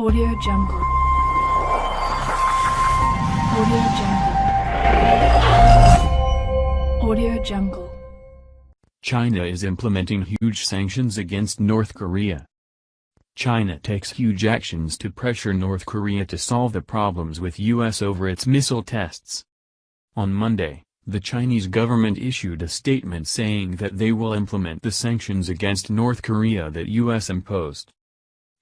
Audio Jungle. Audio Jungle. Audio Jungle. China is implementing huge sanctions against North Korea. China takes huge actions to pressure North Korea to solve the problems with U.S. over its missile tests. On Monday, the Chinese government issued a statement saying that they will implement the sanctions against North Korea that U.S. imposed.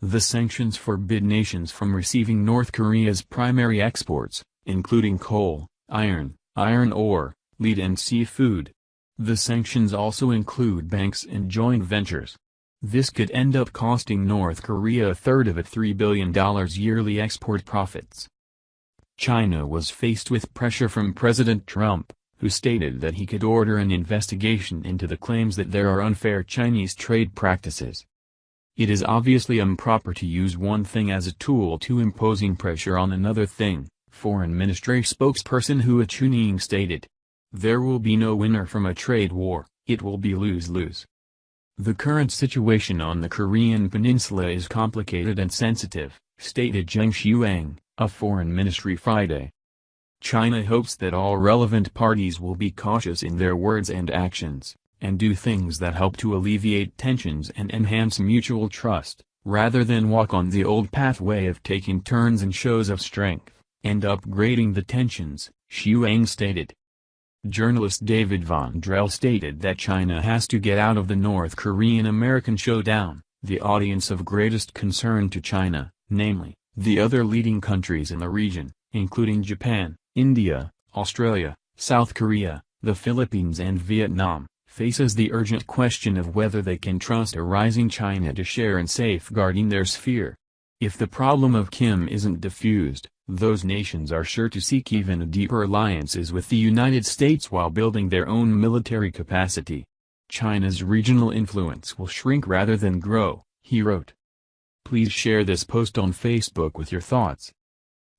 The sanctions forbid nations from receiving North Korea's primary exports, including coal, iron, iron ore, lead and seafood. The sanctions also include banks and joint ventures. This could end up costing North Korea a third of its $3 billion yearly export profits. China was faced with pressure from President Trump, who stated that he could order an investigation into the claims that there are unfair Chinese trade practices. It is obviously improper to use one thing as a tool to imposing pressure on another thing, Foreign Ministry spokesperson Hua Chunying stated. There will be no winner from a trade war, it will be lose-lose. The current situation on the Korean peninsula is complicated and sensitive, stated Zheng Shuang, a foreign ministry Friday. China hopes that all relevant parties will be cautious in their words and actions and do things that help to alleviate tensions and enhance mutual trust, rather than walk on the old pathway of taking turns and shows of strength, and upgrading the tensions, Shuang stated. Journalist David Von Drehle stated that China has to get out of the North Korean-American showdown, the audience of greatest concern to China, namely, the other leading countries in the region, including Japan, India, Australia, South Korea, the Philippines and Vietnam faces the urgent question of whether they can trust a rising China to share in safeguarding their sphere. If the problem of Kim isn't diffused, those nations are sure to seek even deeper alliances with the United States while building their own military capacity. China's regional influence will shrink rather than grow, he wrote. Please share this post on Facebook with your thoughts.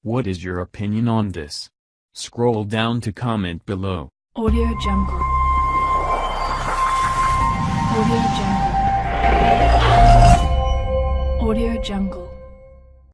What is your opinion on this? Scroll down to comment below. Audio Jungle. Audio Jungle. Audio Jungle.